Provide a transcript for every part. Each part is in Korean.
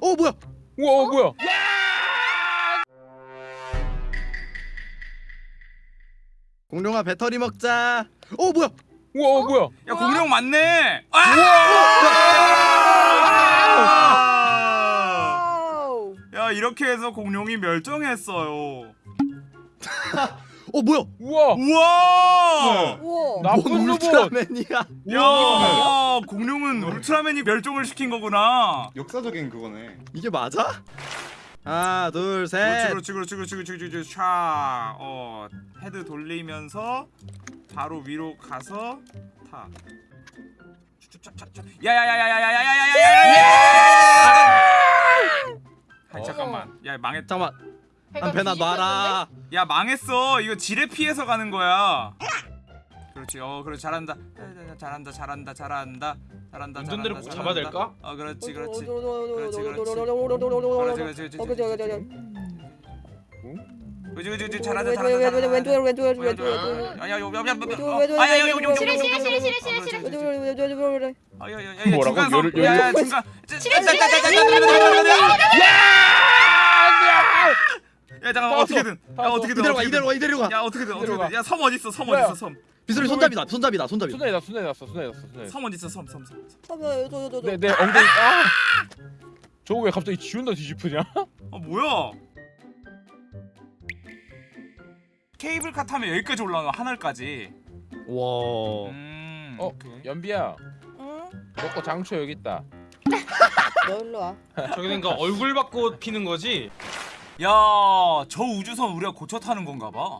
어 뭐야? 우와 어, 뭐야? 공룡아 배터리 먹자. 어 뭐야? 우와 어, 뭐야? 야 공룡 맞네. 아! 아우. 야 이렇게 해서 공룡이 멸종했어요. 어 뭐야? 우와 우와! 우와. 나쁜. 울트라맨이야? 야 공룡은 울트라맨이 멸종을 시킨 거구나. 역사적인 그거네. 이게 맞아? 하나 둘 셋. 그렇지 그렇지 그렇지 그렇지 그렇지 그렇지 샤. 어 헤드 돌리면서 바로 위로 가서 타. 야야야야야야야야야야야야! 아 잠깐만. 야 망했. 잠깐만. 한편아 놔라 야 망했어 이거 지뢰 피해서 가는 거야 그렇지 어 그래 잘한다 잘한다 잘한다 잘한다 잘한다 운전대를 꼭 잡아야 될까? 어 그렇지 그렇지 그렇지 그렇지 그렇지 그렇지 그지 그지 그지 잘한다 잘한다 왼쪽으로 왼쪽으로 왼쪽으로 아야 여기 여기 여기 아야 여기 여기 여기 싫어 싫어 싫어 싫어 싫어 아야야야 뭐라고 열을 열을 싫어 싫어 싫어 싫어 싫어 야 잠깐 어떻게든. 야 어떻게든 이대로 가 이대로 가 이대로 가야 어떻게든 어떻게든. 야섬 어디 있어 섬 어디 있어 섬? 비슬이 손잡이다 손잡이다 손잡이. 손잡이 났어 손잡이 났어 손잡이 났어 섬 어디 있어 섬섬섬섬내내 엉덩이 아! 저거 왜 갑자기 지운다 뒤집으냐? 아 뭐야? 케이블카 타면 여기까지 올라가 하늘까지. 와. 음, 어, 오케이. 연비야. 응? 먹고 장초 여기 있다. 너 일로 와. 저기 그러니까 얼굴 받고 피는 거지? 야, 저 우주선 우리가 고쳐 타는 건가 봐. 와.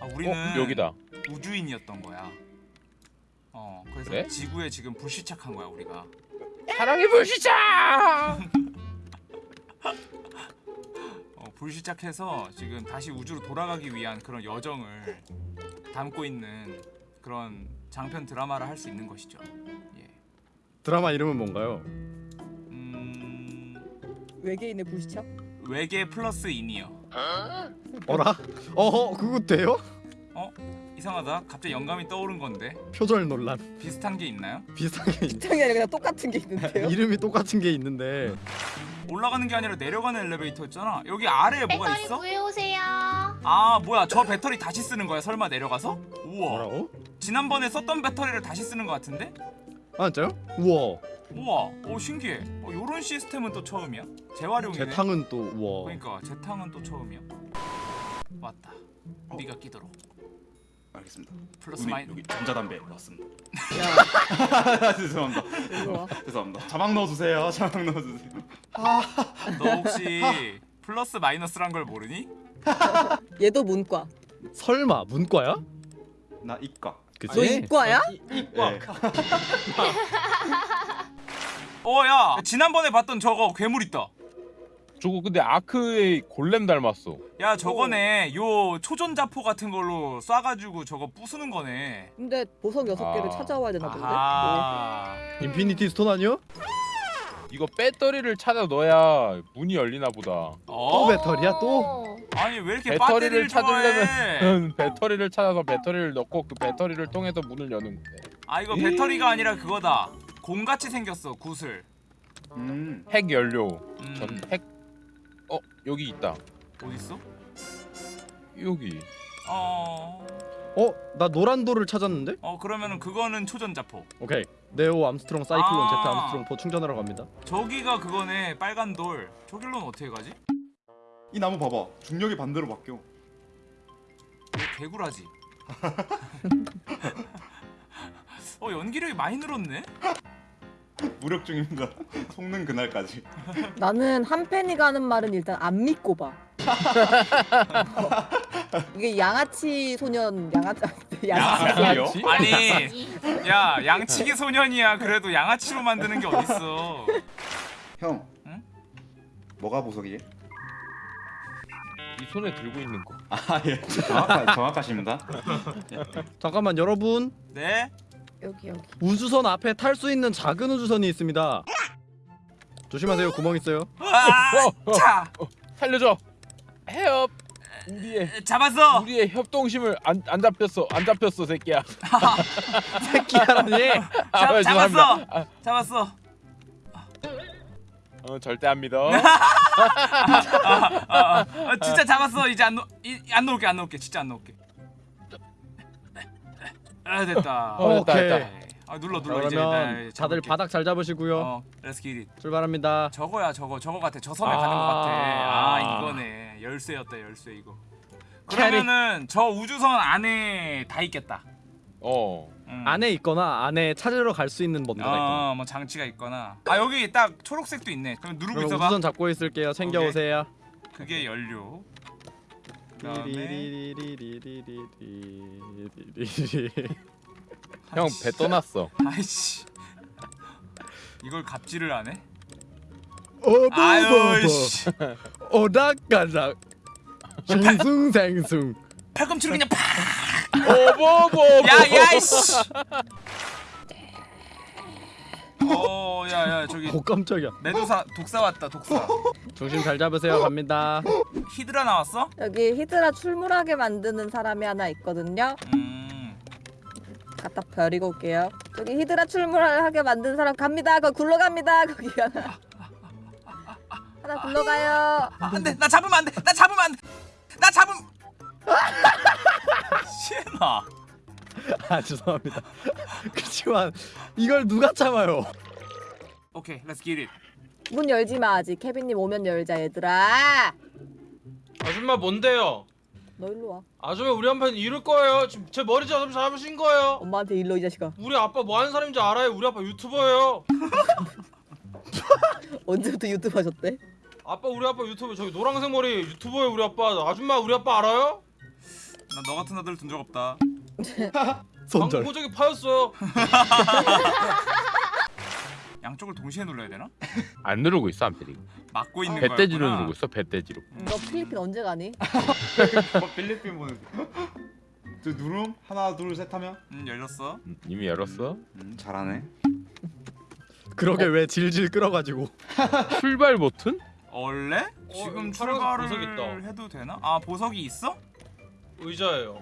아, 우리는 어? 여기다 우주인이었던 거야. 어, 그래서 그래? 지구에 지금 불시착한 거야 우리가. 사랑의 불시착! 어, 불시착해서 지금 다시 우주로 돌아가기 위한 그런 여정을 담고 있는 그런 장편 드라마를 할 수 있는 것이죠. 예. 드라마 이름은 뭔가요? 음, 외계인의 불시착? 외계 플러스 인이요. 어라? 어허 그거 돼요? 이상하다. 갑자기 영감이 떠오른 건데 표절 논란. 비슷한 게 있나요? 비슷한 게 있... 창이 아니라 그냥 똑같은 게 있는데요? 이름이 똑같은 게 있는데 올라가는 게 아니라 내려가는 엘리베이터였잖아. 여기 아래에 뭐가 배터리 있어? 구해오세요. 아 뭐야 저 배터리 다시 쓰는 거야 설마 내려가서? 우와 뭐라고? 지난번에 썼던 배터리를 다시 쓰는 거 같은데? 아 진짜요? 우와. 우와 오 신기해 어, 요런 시스템은 또 처음이야 재활용이네 재탕은 또 우와. 그러니까 재탕은 또 처음이야 왔다 네가 끼도록 알겠습니다. 플러스 마이 여기 전자담배 왔습니다. 야, 죄송합니다. 와. 죄송합니다. 자막 넣어주세요. 자막 넣어주세요. 너 혹시 플러스 마이너스란 걸 모르니? 얘도 문과. 설마 문과야? 나 이과. 그치? 너 이과야? 이과. 네. 어야 지난번에 봤던 저거 괴물 있다 저거 근데 아크의 골렘 닮았어 야 저거네 요 초전자포 같은 걸로 쏴가지고 저거 부수는 거네 근데 보석 여섯 개를 아. 찾아와야 되나 본데? 아하 Infinity Stone 아니요? 이거 배터리를 찾아 넣어야 문이 열리나 보다 또 어? 배터리야 또? 어. 아니 왜 이렇게 배터리를 찾으려면 배터리를 찾아서 배터리를 넣고 그 배터리를 통해서 문을 여는 거야 아 이거 배터리가 아니라 그거다 곰같이 생겼어 구슬 음. 핵 연료 음. 전 핵... 어? 여기 있다 어딨어? 여기 어... 어? 나 노란 돌을 찾았는데? 어 그러면은 그거는 초전자포 오케이. 네오 암스트롱 사이클론 아. 제트 암스트롱 포 충전하러 갑니다. 저기가 그거네 빨간 돌 저길로는 어떻게 가지? 이 나무 봐봐. 중력이 반대로 바뀌어. 왜 개구라지 어 연기력이 많이 늘었네? 무력 중입니다. 속는 그날까지. 나는 한 팬이가 하는 말은 일단 안 믿고 봐. 이게 양아치 소년 양아치 야, 소리요? 아니 야 양치기 소년이야 그래도 양아치로 만드는 게 어딨어 형. 응? 뭐가 보석이지? 이 손에 들고 있는 거 아 예. 정확하, 정확하십니다. 잠깐만 여러분 네? 여기 여기. 우주선 앞에 탈 수 있는 작은 우주선이 있습니다. 조심하세요 구멍 있어요. 아, 어, 어. 자 살려줘 해협 우리의 잡았어 우리의 협동심을 안, 안 잡혔어 안 잡혔어 새끼야 새끼야라니. 아, 잡. 잡았어 아, 잡았어 어 절대 안 믿어. 아, 아, 아, 진짜 잡았어. 이제 안 놓, 이, 안 놓을게, 안 놓을게. 진짜 안 놓을게. 아 됐다. 어, 됐다, 오케이. 됐다. 아 눌러 자, 눌러 이제. 그러면 나 다들. 바닥 잘 잡으시고요. 어, let's get it. 출발합니다. 저거야 저거 저거 같아. 저 섬에 아. 가는 것 같아. 아 이거네. 열쇠였다 열쇠 이거. 그러면은 저 우주선 안에 다 있겠다. 어. 음. 안에 있거나 안에 찾으러 갈 수 있는 뭔가가 있거나. 어, 뭐 장치가 있거나. 아 여기 딱 초록색도 있네. 그럼 누르고 그럼 있어봐. 우선 잡고 있을게요. 챙겨. 오세요. 그게 연료. 그다음에 형 배 떠났어. 아이씨. 이걸 갑질을 안 해? 어버버버. 오닥가닥 숭숭생숭 팔꿈치로 그냥 팍. 오버버. 야야 씨. 어, 야야 저기 오 깜짝이야 메두사 독사 왔다 독사. 중심 잘 잡으세요 갑니다 히드라 나왔어? 여기 히드라 출몰하게 만드는 사람이 하나 있거든요. 음. 갖다 버리고 올게요. 저기 히드라 출몰하게 만든 사람 갑니다. 거기 굴러갑니다. 거기 하나. 하나 굴러가요. 아, 안돼 나 잡으면 안돼 나 잡으면 안돼 나 잡음. 시에나. 아 죄송합니다 그렇지만 이걸 누가 참아요 오케이 let's get it. 문 열지 마 아직. 케빈님 오면 열자 얘들아. 아줌마 뭔데요? 너 일로 와. 아줌마 우리 한편 이룰 거예요. 지금 제 머리 잡으 잡으신 거예요. 엄마한테 일로 이 자식아. 우리 아빠 뭐 하는 사람인지 알아요? 우리 아빠 유튜버예요. 언제부터 유튜브 하셨대? 아빠 우리 아빠 유튜버 저기 노란색 머리 유튜버예요 우리 아빠. 아줌마 우리 아빠 알아요? 나 너 같은 아들 둔 적 없다. 손절 광고적이 파였어요. 양쪽을 동시에 눌러야 되나? 안 누르고 있어 안필이. 막고 있는 거야. 배돼지로 누르고 있어 배돼지로. 너 필리핀 언제 가니? 뭐 필리핀 보는. 저 누름 하나 둘 셋 하면. 음 열렸어. 음, 이미 열었어. 음 잘하네. 그러게 왜 질질 끌어가지고 출발 버튼? 원래 지금 여기 파란색 보석 출발을 있다. 해도 되나? 아 보석이 있어? 의자예요.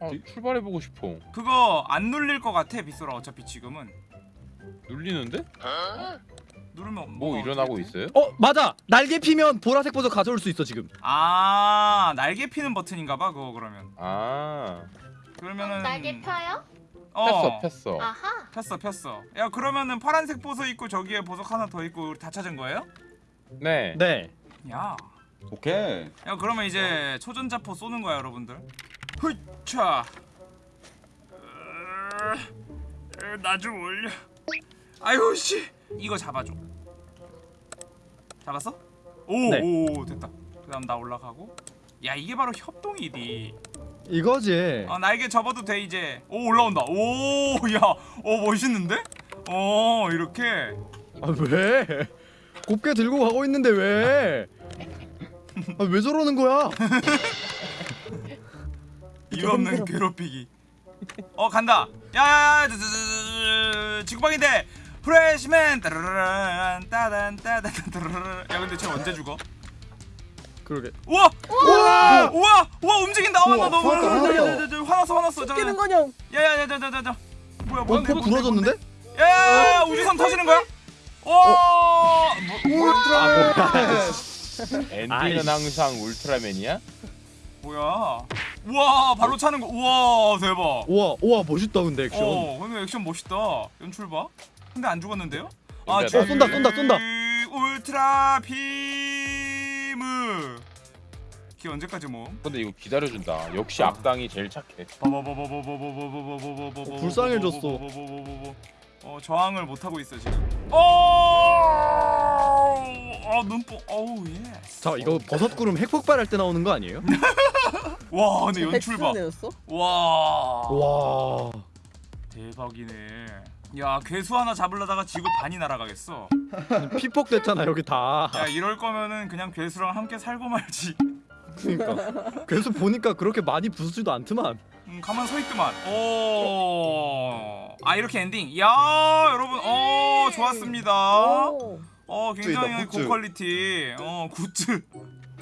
어, 출발해 보고 싶어. 그거 안 눌릴 것 같아 빗소라 어차피 지금은 눌리는데? 누르면 뭐 일어나고? 있어요? 어 맞아 날개 피면 보라색 보석 가져올 수 있어 지금 아 날개 피는 버튼인가봐 그거 그러면 아 그러면은 날개 펴요? 어 폈어 폈어. 아하. 폈어 폈어 야 그러면은 파란색 보석 있고 저기에 보석 하나 더 있고 우리 다 찾은 거예요? 네. 네 야, 오케이. 야 그러면 이제 초전자포 쏘는 거야 여러분들 흐차 나좀 올려 아유 씨 이거 잡아줘 잡았어? 오, 네. 오 됐다 그 다음 나 올라가고 야 이게 바로 협동이디 이거지 어 날개 접어도 돼 이제 오 올라온다 오야오 멋있는데? 어 이렇게 아 왜? 곱게 들고 가고 있는데 왜? 아, 왜 저러는 거야? 이유 없는 괴롭히기 어 간다 야야야 지구방인데 프레시맨 따라란 따단 따단 따라란 야 근데 쟤 언제 죽어? 그러게 우와 우와! 우와 우와 움직인다 우와, 어나 너무. 화났어 화났어 뛰는 거냥. 야야야야야야야 뭐야 어? 뭐야 배 부러졌는데? 야야야 우주선 터지는 거야? 오 뭐, 울트라맨 엔딩은 아이씨. 항상 울트라맨이야? 뭐야 우와 발로 차는 거 우와 대박 우와 우와 멋있다 근데 액션 어 근데 액션 멋있다 연출 봐 근데 안 죽었는데요? 아 어, 저 쏜다, 쏜다, 쏜다. 울트라 비무 기 언제까지 모음? 근데 이거 기다려준다. 역시 악당이 제일 착해. 어, 불쌍해졌어. 어 저항을 못 하고 있어 지금. 어, 어 눈뽕. 어우 예. 자 이거 버섯구름 핵폭발할 때 나오는 거 아니에요? 와 근데 연출 봐. 내렸어? 와와 대박이네. 야 괴수 하나 잡으려다가 지구 반이 날아가겠어. 피폭 됐잖아 여기 다 야 이럴 거면은 그냥 괴수랑 함께 살고 말지. 그러니까 그래서 보니까 그렇게 많이 부수지도 않더만 음, 가만 서 있더만. 오. 아 이렇게 엔딩. 야 여러분, 어 좋았습니다. 오. 어 굉장히 굿즈. 고quality. 어 굿즈.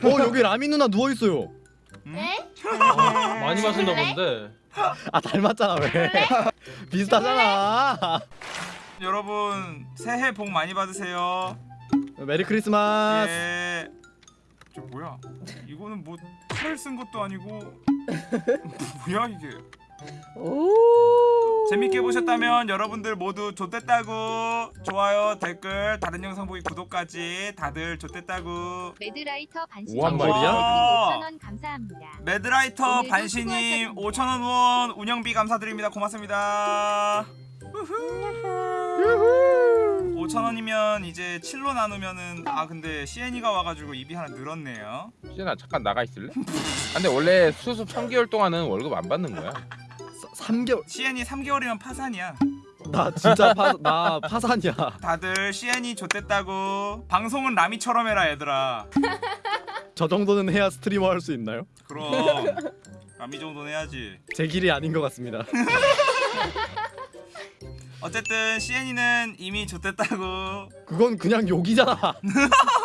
어 여기 라미 누나 누워 있어요 네? 많이 마셨나 그래? 본데. 아 닮았잖아 왜 비슷하잖아 여러분 새해 복 많이 받으세요. Merry Christmas. 예. 저 뭐야? 이거는 뭐 칼을 쓴 것도 아니고 뭐야 이게? 오. 재밌게 보셨다면 여러분들 모두 좋댔다고 좋아요 댓글 다른 영상 보기 구독까지 다들 좋댔다고 매드라이터 반신 오한 말이야? 5,000원 감사합니다. 매드라이터 반신님 수고하셨습니다. 5천원 후원 운영비 감사드립니다. 고맙습니다. 5천원이면 이제 7로 나누면은 아 근데 시연이가 와가지고 입이 하나 늘었네요. 시연아 잠깐 나가 있을래? 아, 근데 원래 수습 3개월 동안은 월급 안 받는 거야 3개월. CN이 3개월이면 파산이야 나 진짜 파, 나 파산이야. 다들 CN이 좋댔다고 방송은 라미처럼 해라 얘들아 저 정도는 해야 스트리머 할 수 있나요? 그럼 라미 정도는 해야지 제 길이 아닌 것 같습니다. 어쨌든 CN이는 이미 좋댔다고 그건 그냥 욕이잖아.